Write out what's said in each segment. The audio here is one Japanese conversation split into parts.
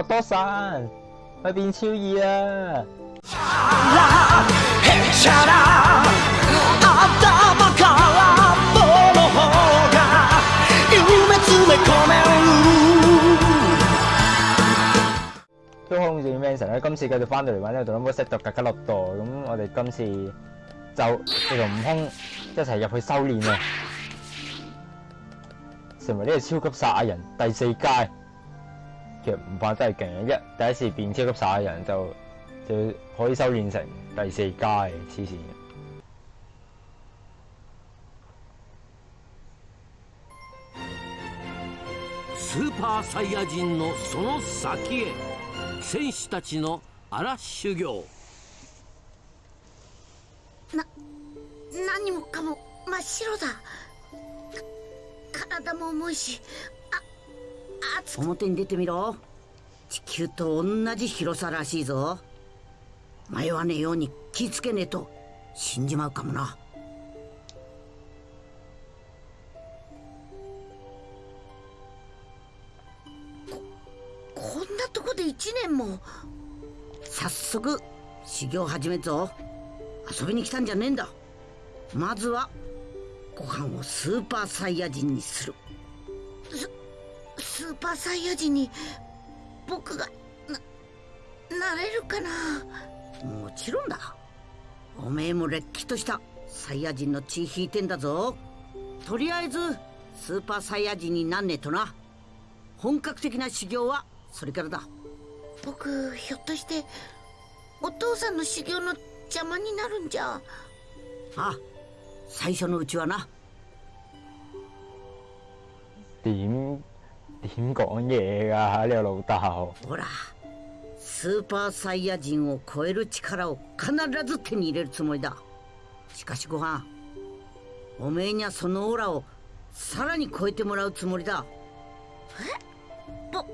お父さん去變超二啊！都控住 Manson 咧，今次繼續翻到嚟玩呢個《Dragon Ball Z》格格樂多，咁我哋今次就呢同悟空一齊入去修煉啊！成為呢個超級撒亞人第四階。 其實唔怕真係勁嘅，一第一次變超級撒亞人就就可以修煉成第四階，黐線。スーパーサイヤ人のその先へ。戦士たちの荒修行。な何もかも真っ白だ。体も重いし熱く。表に出てみろ。地球と同じ広さらしいぞ。迷わねえように気ぃつけねえと死んじまうかもな。こんなとこで一年も。早速修行始めっぞ。遊びに来たんじゃねえんだ。まずはご飯をスーパーサイヤ人にするパーサイヤ人に僕がななれるかな？もちろんだ。おめえもれっきとしたサイヤ人の血引いてんだぞ。とりあえずスーパーサイヤ人になんねえとな。本格的な修行はそれからだ。僕ひょっとしてお父さんの修行の邪魔になるんじゃ？ああ最初のうちはな。點點講嘢㗎？呢個老豆。ほらスーパーサイヤ人を超える力を必ず手に入れるつもりだしかしご飯おめえにはそのオーラをさらに超えてもらうつもりだえぼ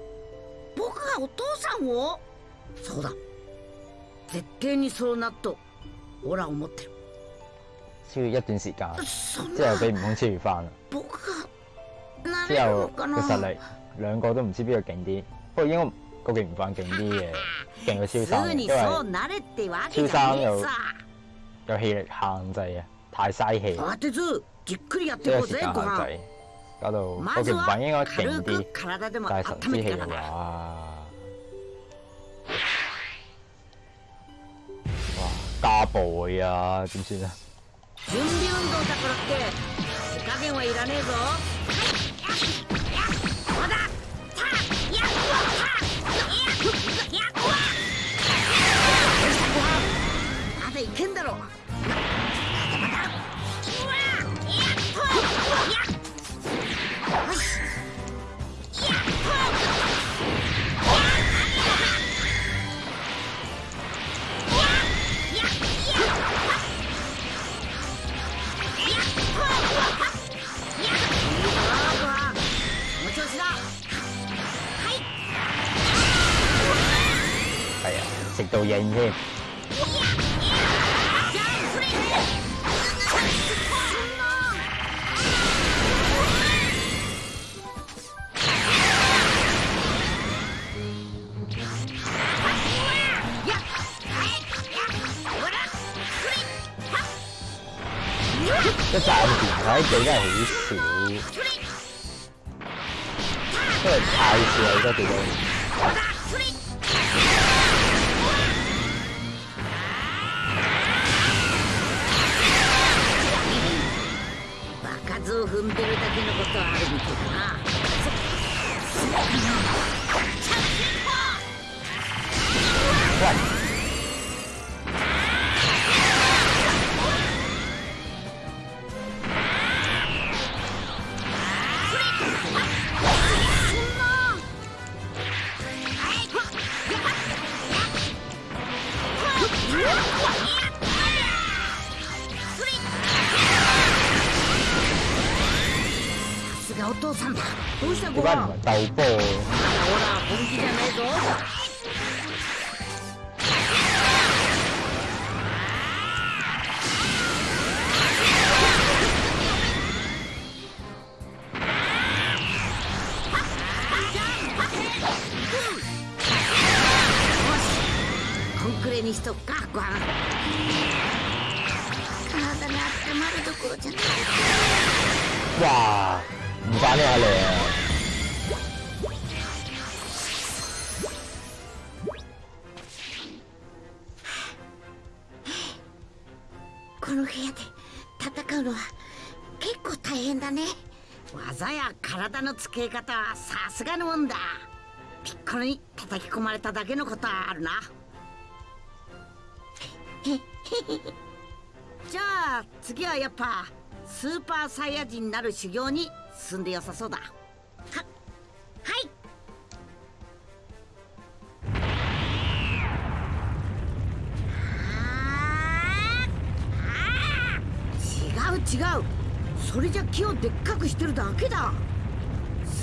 僕がお父さんをそうだ絶対にそうなっとオーラを持ってる超越一段時間，そん之後俾な悟空超越翻啦。之後のかな嘅實力兩個都唔知邊個勁啲，不過應該個勁唔犯勁啲嘅，勁過超す三嘅，ぐに因為そうなれってわけじゃねえさ有氣力限制啊，太嘥氣，慌てずじっくりやっていこう都有時間ぜご飯限制，搞到個まず勁唔犯應該は勁軽く啲，体でも但係神之氣嘅温めてからだ話，哇加步啊，點算啊？準備運動だからって手加減はいらねえぞまだいけんだろこの調子だ係啊，食到應添。時睇記真係好少，因為太少啦，好多体のつけ方はさすがのもんだ。ピッコロに叩き込まれただけのことはあるな。じゃあ次はやっぱスーパーサイヤ人になる修行に進んでよさそうだ。はい。違う違う。それじゃ木をでっかくしてるだけだ。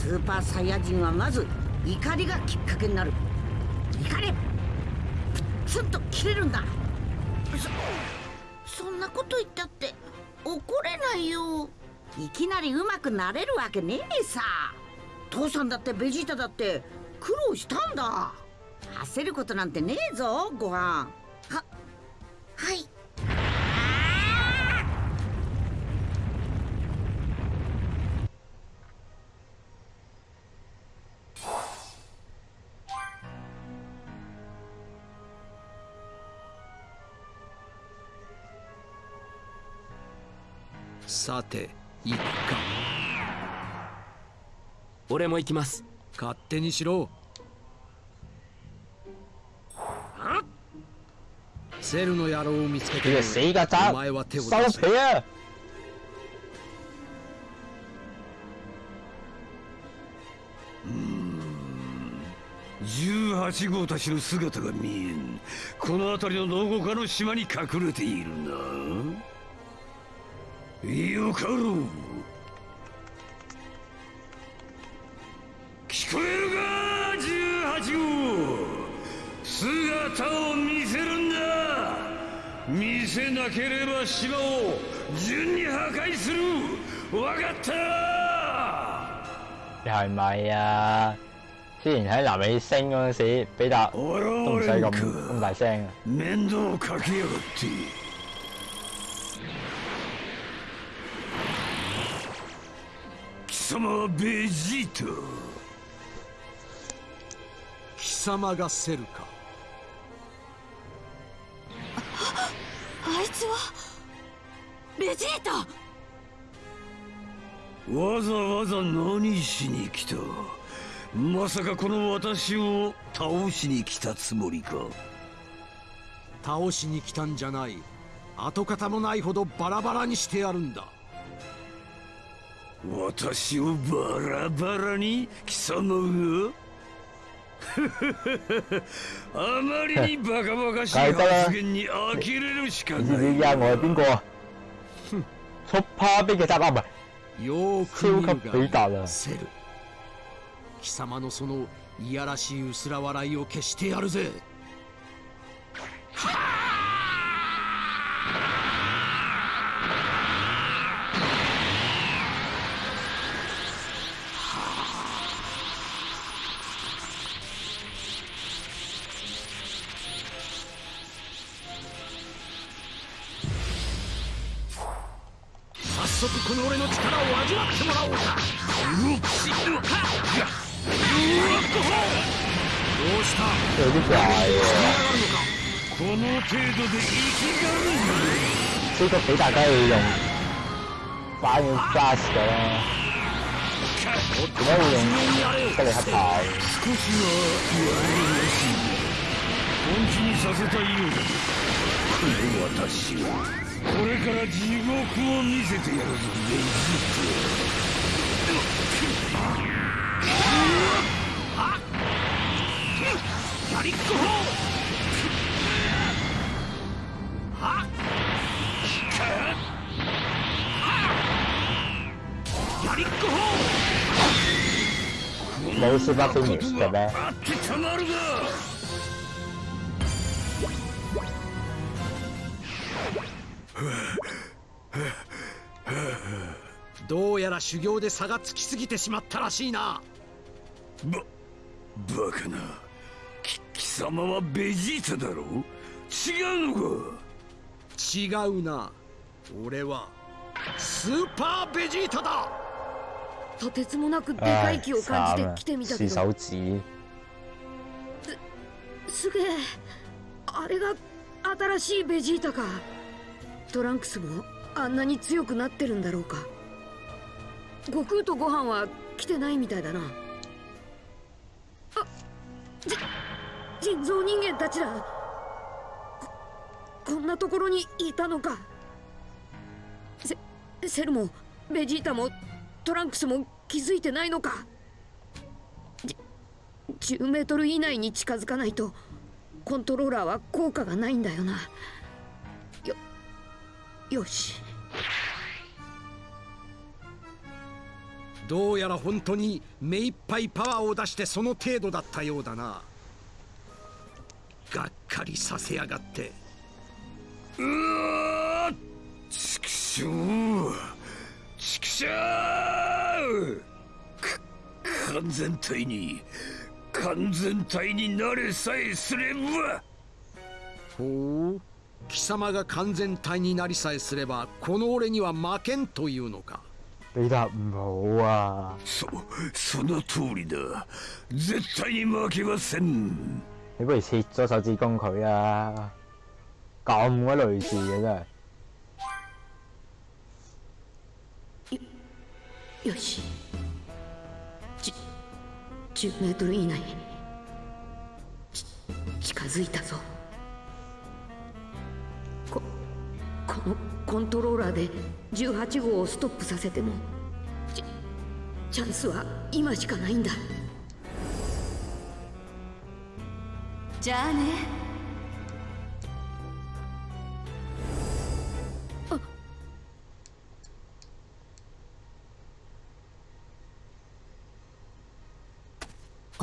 スーパーサイヤ人はまず怒りがきっかけになる。怒れプツンと切れるんだ。そそんなこと言ったって怒れないよ。いきなりうまくなれるわけねえさ。父さんだってベジータだって苦労したんだ。焦ることなんてねえぞご飯。はい。さて行くか。俺も行きます。勝手にしろ。セルの野郎を見つけてお前は手を出收せ皮啊！18号たちの姿が見えん。この辺りのどこかの島に隠れているなよかろう聞こえるか18号姿を見せるんだ見せなければ島を順に破壊するわかった你係咪啊？之前喺南美星嗰陣時，比達都唔使咁咁大聲啊！面倒をかけやがって様はベジータ。貴様がセルか。あいつは？ベジータ？わざわざ何しに来た？まさかこの私を倒しに来たつもりか。倒しに来たんじゃない。跡形もないほどバラバラにしてやるんだ私をバラバラに貴様が？あまりにバカバカしい発言に呆れるしかない。而家我係邊個啊？Super 比嘅集啊，唔係超貴様のそのいやらしい薄ら笑いを消してやるぜ程度で生きがる超級比達梗係要用反應 flash 嘅啦，點解會用吉利黑炮？少しは言われるらしい本気にさせたいようだこの私はこれから地獄を見せてやるぞレジやりっこほ冇 Super Finish 嘅咩？あってたまるかどうやら修行で差がつきすぎてしまったらしいなばバカなき貴様はベジータだろ違うのか違うな俺はスーパーベジータだとてつもなくでか唉い気を感じて来てみたけ試どすげえあれが新しいベジータか。トランクスもあんなに強くなってるんだろうか。悟空とご飯は来てないみたいだな。あじ人造人間たちだ。ここんなところにいたのか。セセルもベジータもトランクスも気づいてないのか。じ10メートル以内に近づかないとコントローラーは効果がないんだよな。よよし。どうやら本当に目いっぱいパワーを出してその程度だったようだな。がっかりさせやがって。うわちくしょうちくしょう完全体に完全体になれさえすればほう貴様が完全体になりさえすればこの俺には負けんというのか！そその通りだ絶対に負けません你不如切咗手指公佢啊！咁鬼類似嘅真係。よし。じ10メートル以内。ち近づいたぞ。ここのコントローラーで18号をストップさせてもチチャンスは今しかないんだ。じゃあね。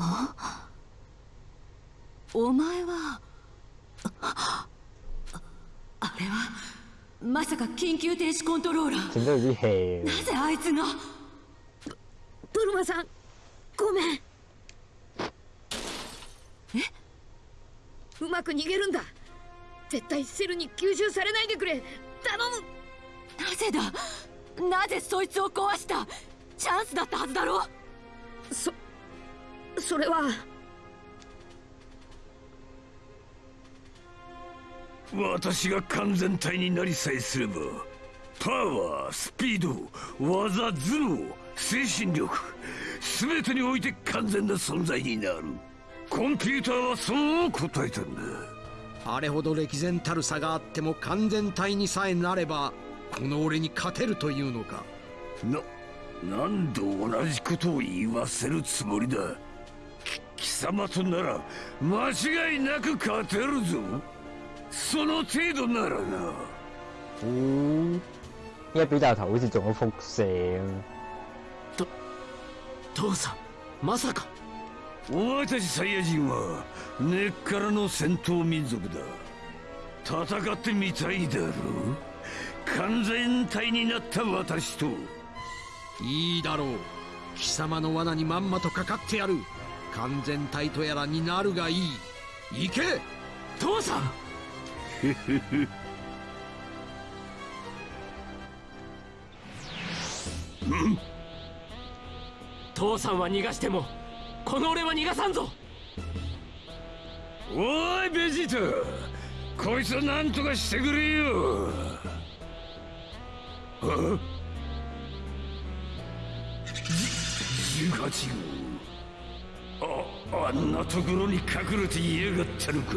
あお前はああれはまさか緊急停止コントローラー。なぜあいつが？ブルマさんごめん。え？うまく逃げるんだ。絶対セルに吸収されないでくれ。頼む。なぜだ？なぜそいつを壊した？チャンスだったはずだろ？そそれは。私が完全体になりさえすればパワースピード技頭脳精神力全てにおいて完全な存在になる。コンピューターはそう答えたんだ。あれほど歴然たる差があっても完全体にさえなればこの俺に勝てるというのか。な何度同じことを言わせるつもりだ。き貴様となら間違いなく勝てるぞ。その程度ならな。依家比大頭好似中咗輻射咁。父さんまさか。お前たちサイヤ人は根っからの戦闘民族だ。戦ってみたいだろ完全体になった私と。いいだろう。貴様の罠にまんまとかかってやる完全体とやらになるがいい。行け！父さん！父さんは逃がしてもこの俺は逃がさんぞ！おいベジータこいつを何とかしてくれよ。あじ18号。ああんなところに隠れていやがったのか。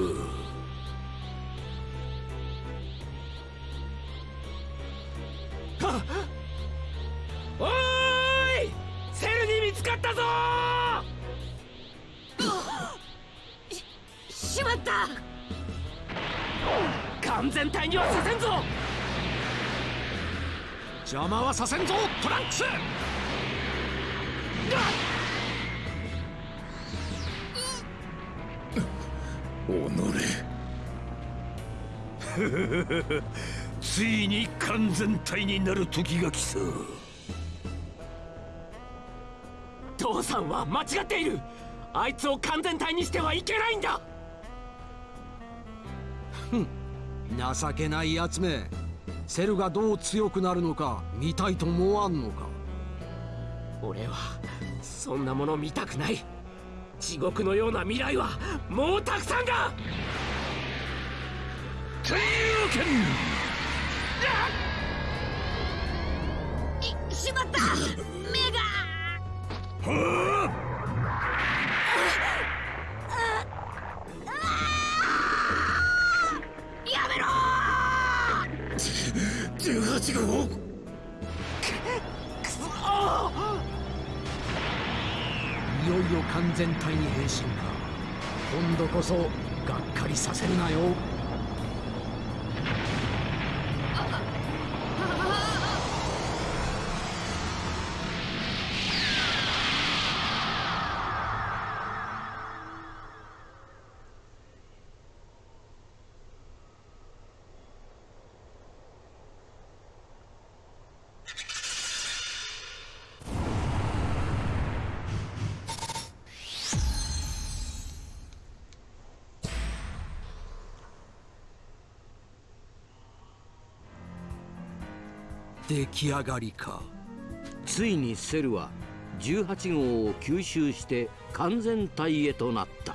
おーい！セルに見つかったぞ！しまった。完全体にはさせんぞ！邪魔はさせんぞトランクスついに完全体になる時が来た父さんは間違っている。あいつを完全体にしてはいけないんだ。ふん。情けないやつめ。セルがどう強くなるのか見たいと思わんのか。俺はそんなもの見たくない地獄のような未来はもうたくさんだ！天竜拳いしまった！目が全体に変身か。今度こそがっかりさせるなよ。出来上がりか。ついにセルは18号を吸収して完全体へとなった。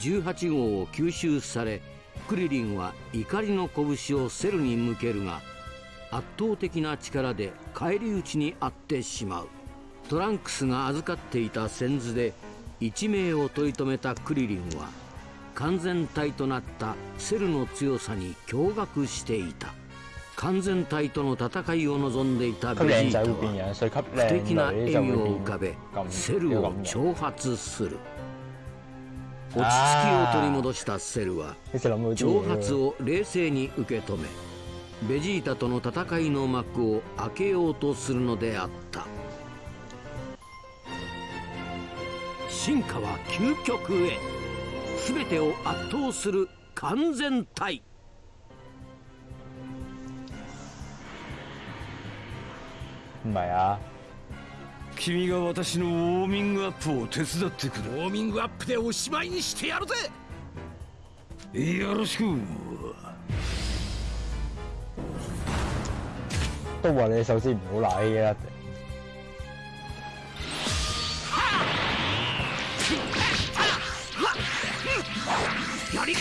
18号を吸収されクリリンは怒りの拳をセルに向けるが圧倒的な力で返り討ちにあってしまう。トランクスが預かっていた先頭で一命を取り留めたクリリンは完全体となったセルの強さに驚愕していた。完全体との戦いを望んでいたベジータは不敵な笑みを會浮かべセルを挑発する。落ち着きを取り戻したセルは挑嘢発を冷靜に受け止めベジータとの戦いの幕を開けようとするのであった。進化は究極へ。全てを圧倒する完全体唔係啊，君が私のウォーミングアップを手伝ってくウォーミングアップでおしまいにしてやるぜ。れよろしく。都話你首先唔好賴嘅啦。やりっ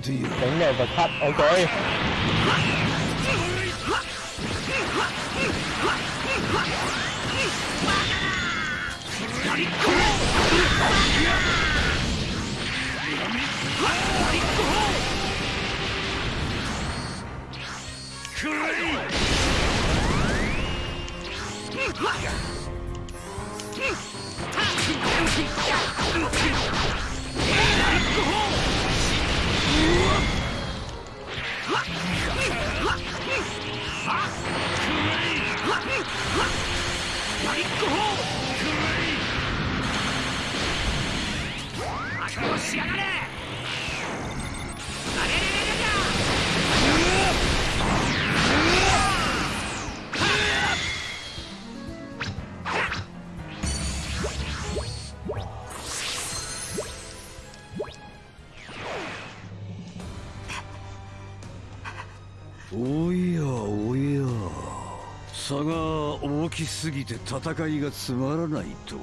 終わらせてやる頂て戦いがつまらないと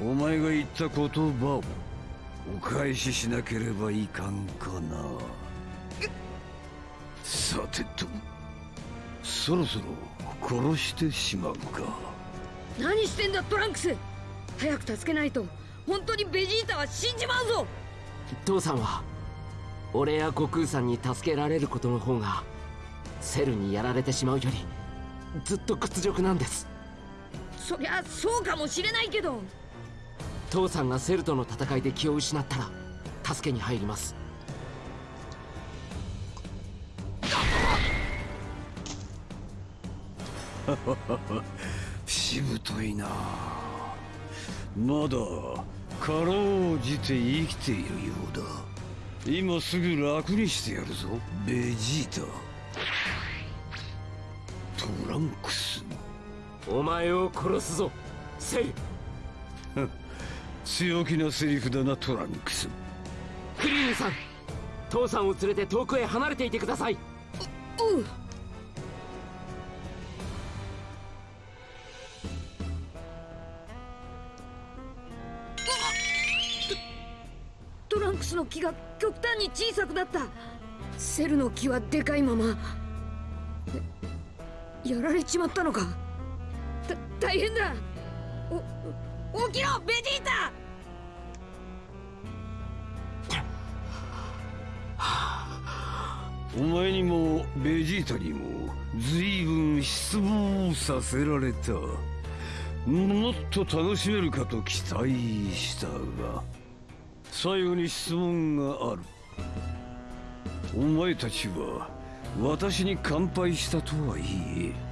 お前が言った言葉をお返ししなければいかんかな。さてとそろそろこ殺してしまうか。何してんだトランクス。早く助けないと本当にベジータは死んじまうぞ。父さんは俺や悟空さんに助けられることの方がセルにやられてしまうよりずっと屈辱なんですそりゃそうかもしれないけど。父さんがセルとの戦いで気を失ったら助けに入ります。しぶといな。まだかろうじて生きているようだ。今すぐ楽にしてやるぞベジータ。トランクスお前を殺すぞ。セル強気なセリフだなトランクス。クリーンさん。父さんを連れて遠くへ離れていてください。おうトトランクスの木が極端に小さくなった。セルの木はでかいまま。えやられちまったのか。た大変だ。お起きろベジータ。お前にもベジータにも随分失望させられた。もっと楽しめるかと期待したが最後に質問がある。お前たちは私に乾杯したとはいえ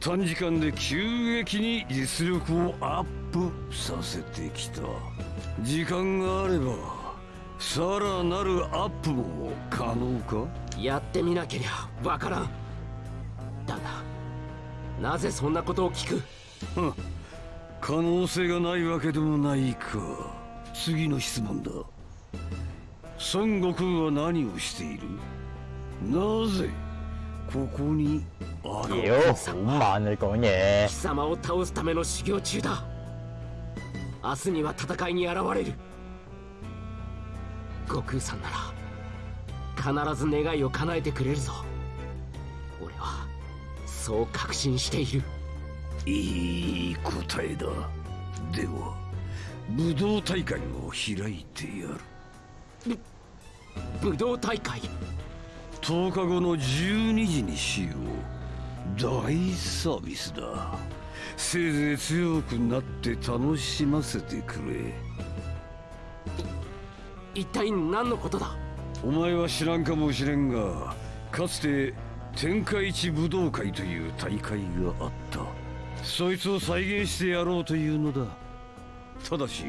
短時間で急激に実力をアップさせてきた時間があればさらなるアップも可能か？やってみなけりゃわからん。だがなぜそんなことを聞く？可能性がないわけでもないか。次の質問だ。孫悟空は何をしている？なぜここにある妖好慢你講嘢貴様を倒すための修行中だ。明日には戦いに現れる。悟空さんなら必ず願いを叶えてくれるぞ。俺はそう確信している。いい答えだ。では武道大会を開いてやる。武道大会？10日後の12時にしよう大サービスだ。せいぜい強くなって楽しませてくれ。一体何のことだ？お前は知らんかもしれんがかつて天下一武道会という大会があった。そいつを再現してやろうというのだ。ただし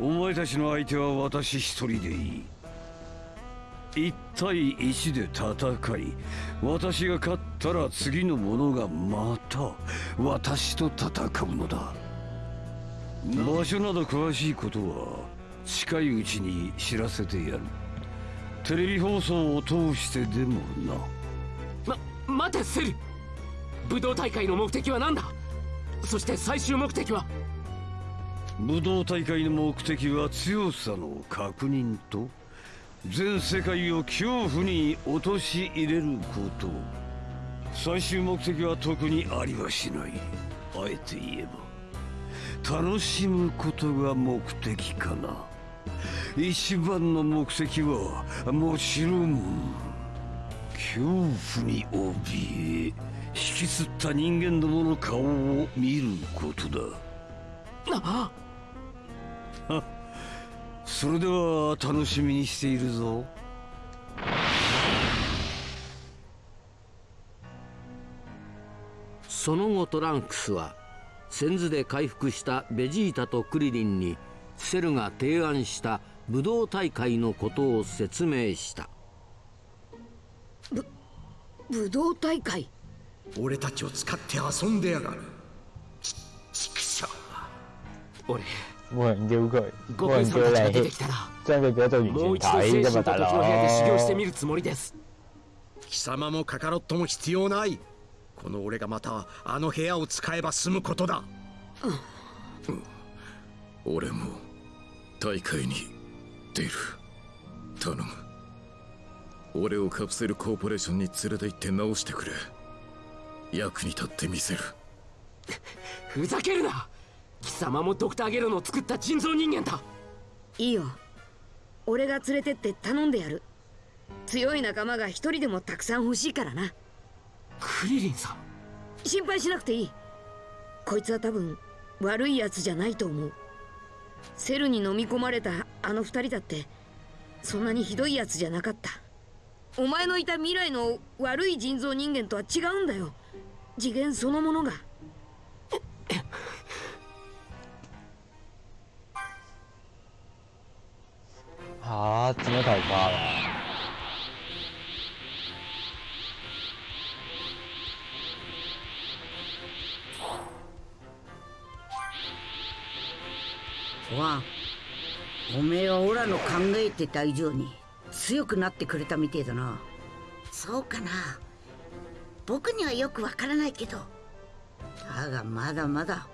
お前たちの相手は私一人でいい1対1で戦い私が勝ったら次の者がまた私と戦うのだ。場所など詳しいことは近いうちに知らせてやる。テレビ放送を通してでもな。ま待てセル武道大会の目的は何だ？そして最終目的は？武道大会の目的は強さの確認と全世界を恐怖に陥れること。最終目的は特にありはしない。あえて言えば。楽しむことが目的かな。一番の目的はもちろん恐怖に怯え引きつった人間どもの顔を見ることだ。あ それでは楽しみにしているぞ。その後トランクスは先頭で回復したベジータとクリリンにセルが提案した武道大会のことを説明した。武道大会？俺たちを使って遊んでやがる。ち畜生俺冇人叫佢，悟冇空人叫你さんたちが出てき，たらもう全一度精神と時の部屋で修行して佬。みるつもりです。貴様もカカロットも必要ない。この俺がまたあの部屋を使えば済むことだ、うん。俺も大会に出る。頼む。俺をカプセルコーポレーションに連れて行って直してくれ。役に立ってみせる。ふざけるな貴様もドクターゲロの作った人造人間だ。いいよ。俺が連れてって頼んでやる。強い仲間が一人でもたくさん欲しいからな。クリリンさん。心配しなくていい。こいつは多分悪いやつじゃないと思う。セルに飲み込まれたあの二人だってそんなにひどいやつじゃなかった。お前のいた未来の悪い人造人間とは違うんだよ。次元そのものがえてた以上に強くなってくれたみてえだな。そうかな。僕にはよくわからないけど。だがまだまだ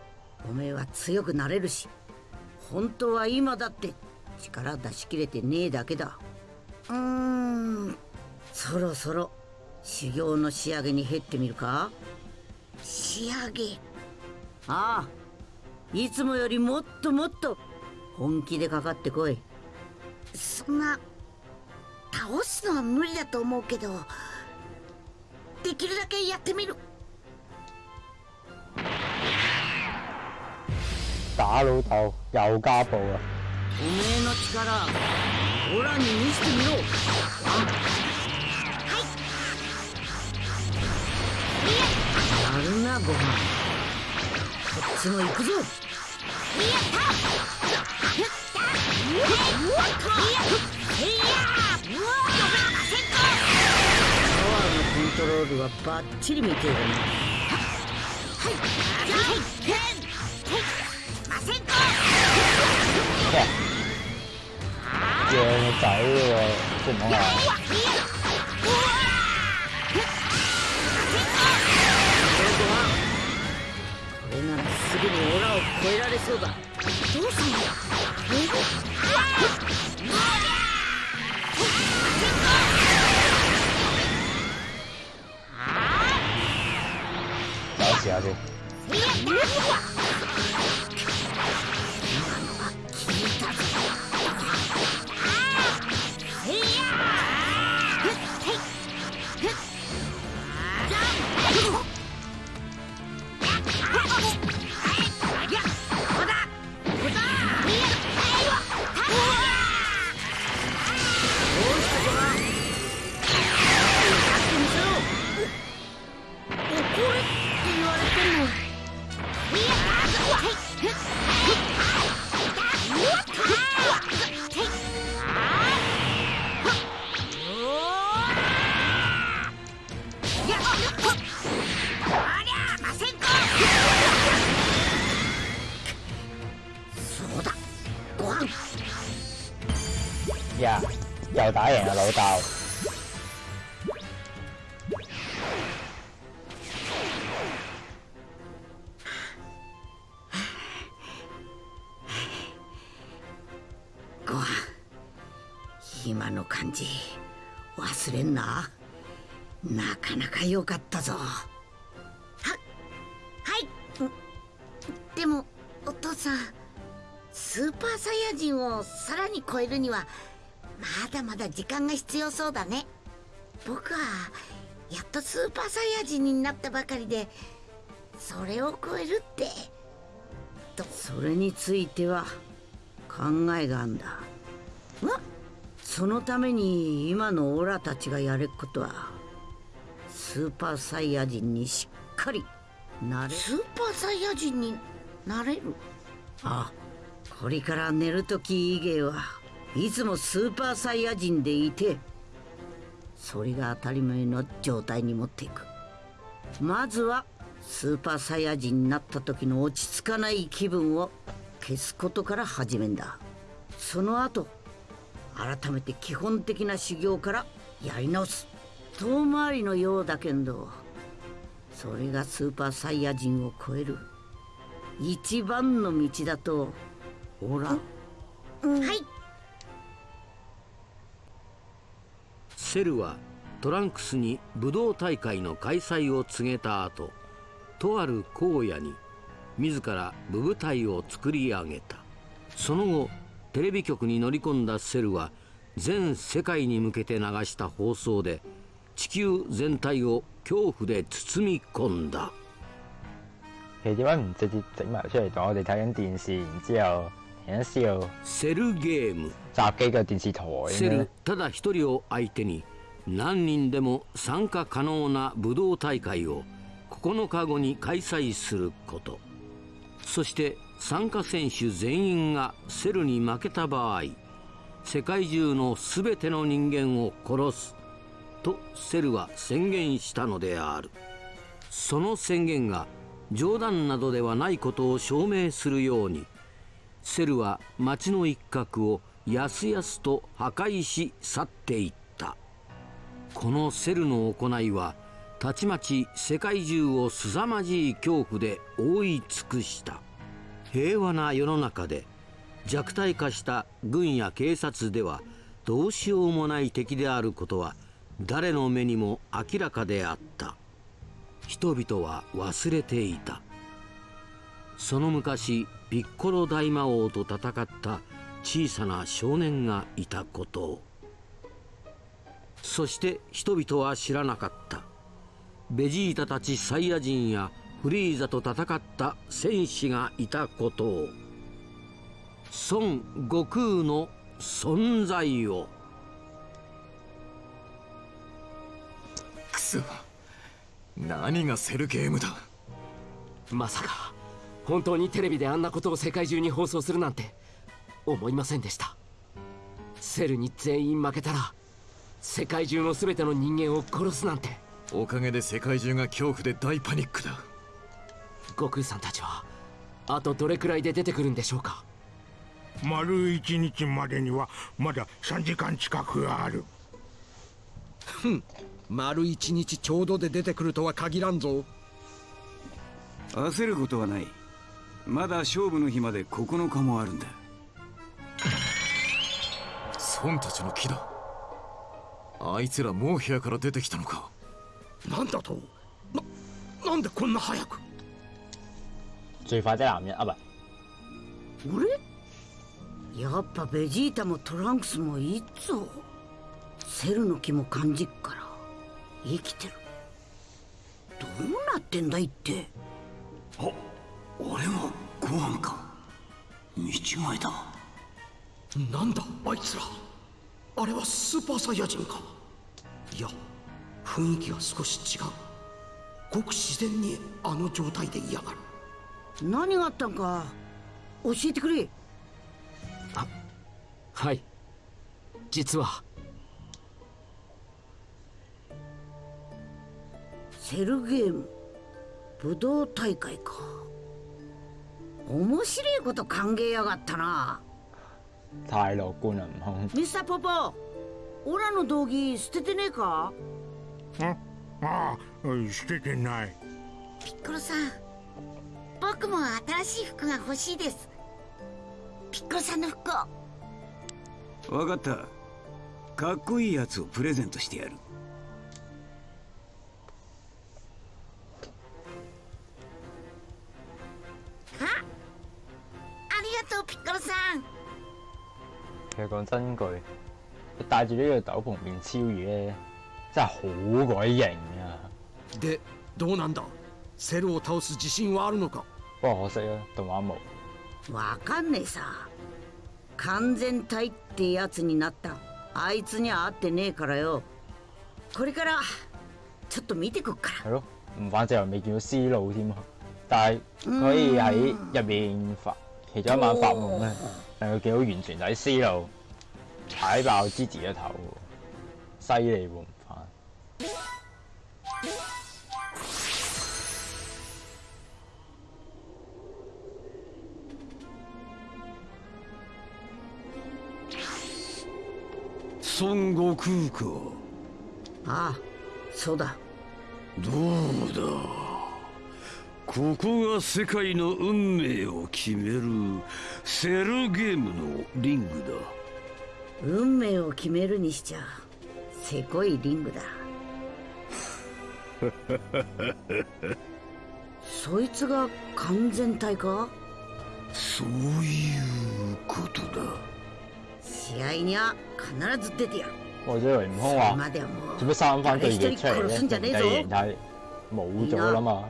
おめえは強くなれるし本当は今だって力出し切れてねえだけだ。うーん。そろそろ修行の仕上げに減ってみるか？仕上げ？ああいつもよりもっともっと本気でかかってこいそんな倒すのは無理だと思うけどできるだけやってみる。打老豆又家暴啊！おめえの力オラに見せてみろ。やるなご飯。こっちも行くぞ。パワーのはバッチリ見てるな讓個仔喎，即係唔好これならすぐにオラを超えられそうだ。どうすんの等我試下打だ時間が必要そうだね。僕はやっとスーパーサイヤ人になったばかりでそれを超えるって。それについては考えがあんだ。そのために今のオラたちがやれっことはスーパーサイヤ人にしっかりなれスーパーサイヤ人になれる？あこれから寝る時以外はいつもスーパーサイヤ人でいてそれが当たり前の状態に持っていく。まずはスーパーサイヤ人になった時の落ち着かない気分を消すことから始めんだ。その後改めて基本的な修行からやり直す。遠回りのようだけどそれがスーパーサイヤ人を超える。一番の道だとほら。はいセルはトランクスに武道大会の開催を告げた後とある荒野に自ら武部隊を作り上げた。その後テレビ局に乗り込んだセルは全世界に向けて流した放送で地球全体を恐怖で包み込んだ。セルゲーム襲擊個電視台セル？ただ一人を相手に何人でも参加可能な武道大会を9日後に開催することそして参加選手全員がセルに負けた場合世界中の全ての人間を殺すとセルは宣言したのであるその宣言が冗談などではないことを証明するようにセルは町の一角をやすやすと破壊し去っていった。このセルの行いはたちまち世界中を凄まじい恐怖で覆い尽くした。平和な世の中で弱体化した軍や警察ではどうしようもない敵であることは誰の目にも明らかであった。人々は忘れていた。その昔ピッコロ大魔王と戦った小さな少年がいたことを。そして人々は知らなかった。ベジータたちサイヤ人やフリーザと戦った戦士がいたことを。孫悟空の存在を。くそ何がセルゲームだ？まさか本当にテレビであんなことを世界中に放送するなんて思いませんでした。セルに全員負けたら世界中の全ての人間を殺すなんて。おかげで世界中が恐怖で大パニックだ。悟空さんたちはあとどれくらいで出てくるんでしょうか？丸一日までにはまだ3時間近くある。丸一日ちょうどで出てくるとは限らんぞ。焦ることはない。まだ勝負の日まで9日もあるんだ孫たちの木だ。あいつらもう部屋から出てきたのか。なんだと？ななんでこんな早く？最快的男人啊，唔係俺？やっぱベジータもトランクスもいいっぞセルの気も感じっから。生きてる。どうなってんだいって？あ俺もご飯か。見違いだなんだあいつらあれはスーパーサイヤ人かいや雰囲気が少し違う。ごく自然にあの状態で嫌がる。何があったんか教えてくれ。はい。実は。セルゲーム武道大会か。面白いこと考えやがったな太樂觀啦，悟空。ミスターポポオラの道着捨ててねえか？んああ捨ててない。ピッコロさん僕も新しい服が欲しいです。ピッコロさんの服を。分かった。かっこいいやつをプレゼントしてやる。あありがとうピッコロさん其實講真句，佢戴住呢個斗篷變超魚咧，真係好鬼型啊！でどうなんだセルを倒す自信はあるのか不過可惜啊，動畫冇。わかんねえさ完全体ってやつになったあいつには会ってねえからよこれからちょっと見てくっから係咯，唔反正又未見到思路添啊！但係佢可以喺入面發其中一晚發夢咧， 令佢見到完全睇思路，踩爆 Gigi 嘅頭喎，犀利喎唔反。孫悟空かああそうだどうだ ここが世界の運命を決めるセルゲームのリングだ運命を決めるにしちゃせこいリングだ そいつが完全体か？そういうことだ試合には必ず出てやる我以為悟空それ話まではも做乜生翻對一人翼出嚟咧？殺すんじゃ人ねえぞ哋但係冇咗啦嘛。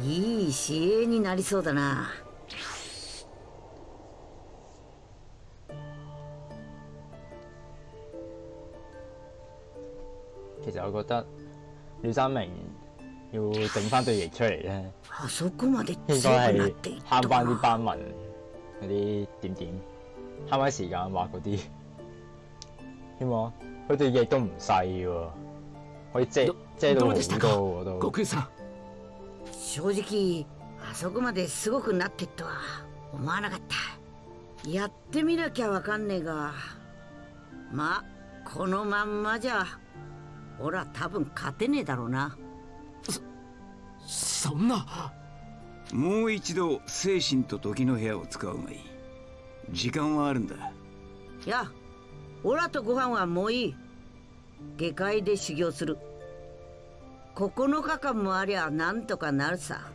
ういい試合になりそうだな其實我覺得廖三明要整翻對翼出嚟咧，あそこまで應強該係くなっていった慳翻啲か斑紋嗰啲點點，慳翻時間畫嗰啲。希望佢對翼都唔細喎，可以遮ど遮到好どうでしたか多喎都。 正直あそこまですごくなってっとは思わなかった。やってみなきゃわかんねえがまあこのまんまじゃ俺は多分勝てねえだろうな。そんな。もう一度精神と時の部屋を使うがいい。時間はあるんだ。いやオラとご飯はもういい。下界で修行する9日間もありゃなんとかなるさ。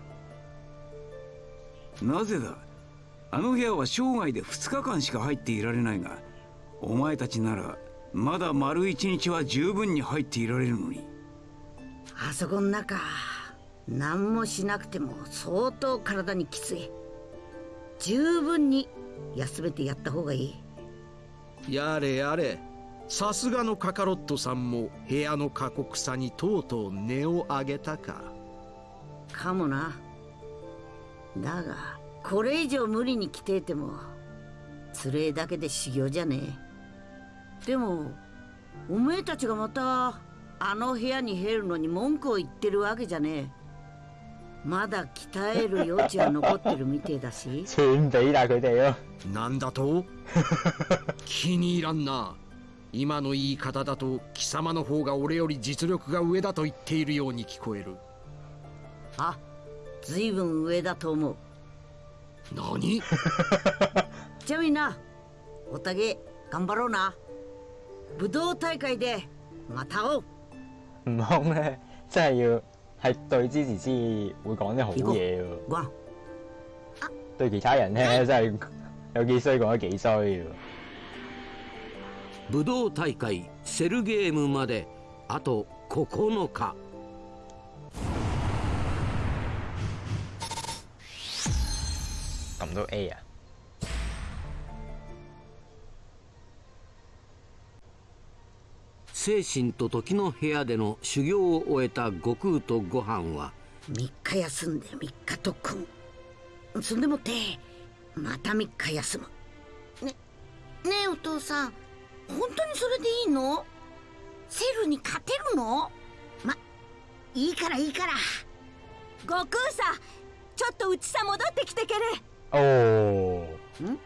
なぜだ？あの部屋は生涯で2日間しか入っていられないがお前たちならまだ丸一日は十分に入っていられるのに。あそこの中何もしなくても相当体にきつい。十分に休めてやった方がいい。やれやれさすがのカカロットさんも部屋の過酷さにとうとう音を上げたか。かもな。だがこれ以上無理に来ていてもつれえだけで修行じゃねえ。でもおめえたちがまたあの部屋に入るのに文句を言ってるわけじゃねえ。まだ鍛える余地は残ってるみてえだし。串俾晒佢哋咯。なんだと？気に入らんな今の言い方だと貴様の方が俺より実力が上だと言っているように聞こえる。あずいぶん上だと思う。何？じゃあみんな。おたげ頑張ろうな。武道大會でまた會おう。悟空咧，真係要係對之前先會講啲好嘢喎。對其他人咧，真係有幾衰講得幾衰喎。武道大会セルゲームまであと9日。撳到 A 啊！精神と時の部屋での修行を終えた悟空とご飯は3日休んで3日特訓。そんでもってまた3日休む。ねえお父さん本当にそれでいいの？セルに勝てるの？まいいからいいから。悟空さちょっとうちさ戻ってきてけれ。おー。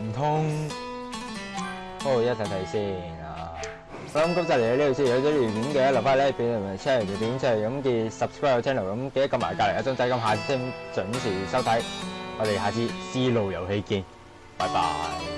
唔通？哦，一睇睇先啊！好咁今集嚟到呢度先，有咗條片嘅留翻咧俾你哋 share 條片出嚟，咁嘅 subscribe channel，咁記得撳埋隔離一鐘仔，咁下次先準時收睇。我哋下次思路遊戲見，拜拜。